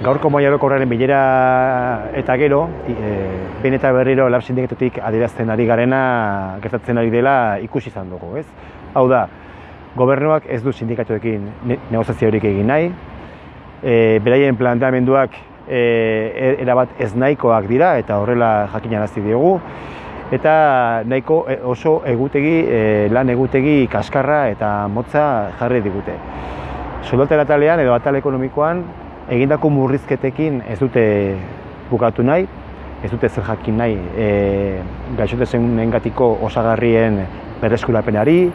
gaurko maiarokorraren bilera eta gero, e, behin eta berriro lab sindikatutik adierazten ari garena gertatzen ari dela ikusi izan dugu, ez? Hau da, gobernuak ez du sindikatuekin ne negoziaziorik egin nahi, e, beraien planteamenduak e, erabat ez nahikoak dira eta horrela jakinarazi diogu, eta nahiko e, oso egutegi, e, lan egutegi kaskarra eta motza jarri digute. Soldata atalean edo atal ekonomikoan egindako murrizketekin ez dute bukatu nahi, ez dute zer jakin nahi e, gaixotezen osagarrien berreskurapenari,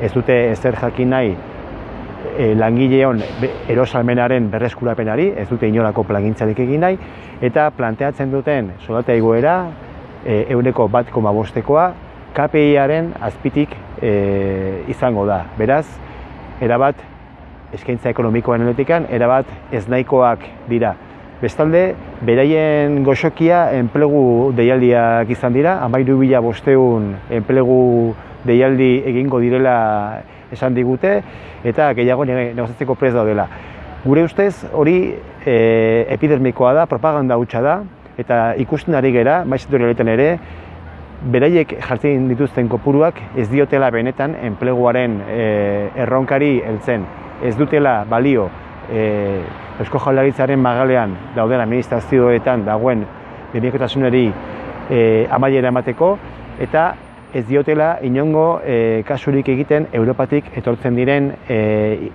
ez dute zer jakin nahi e, langileon erosalmenaren berreskurapenari, ez dute inolako plagintzarik egin nahi, eta planteatzen duten soldata egoera e, euneko bat koma bostekoa, KPI-aren azpitik e, izango da. Beraz, erabat eskaintza ekonomikoan eletikan, erabat ez nahikoak dira. Bestalde, beraien goxokia enplegu deialdiak izan dira, amairu bila bosteun enplegu deialdi egingo direla esan digute, eta gehiago negozatzeko prez daudela. Gure ustez, hori e, epidermikoa da, propaganda hutsa da, eta ikusten ari gera, maizetori ere, beraiek jartzen dituzten kopuruak ez diotela benetan enpleguaren e, erronkari heltzen. Ez dutela balio e, Eusko Jaurlaritzaren magalean dauden administrazioetan dagoen demikotasunari e, amaiera emateko eta ez diotela inongo e, kasurik egiten Europatik etortzen diren e,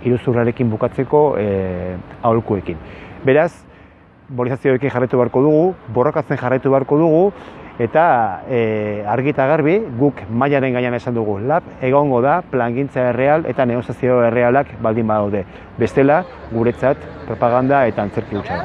iruzurrarekin bukatzeko e, aholkuekin. Beraz, mobilizazioekin jarretu beharko dugu, borrokatzen jarretu beharko dugu, eta e, argi eta garbi guk mailaren gainean esan dugu lab egongo da plangintza erreal eta negoziazio errealak baldin badaude. Bestela, guretzat propaganda eta antzerki hutsa.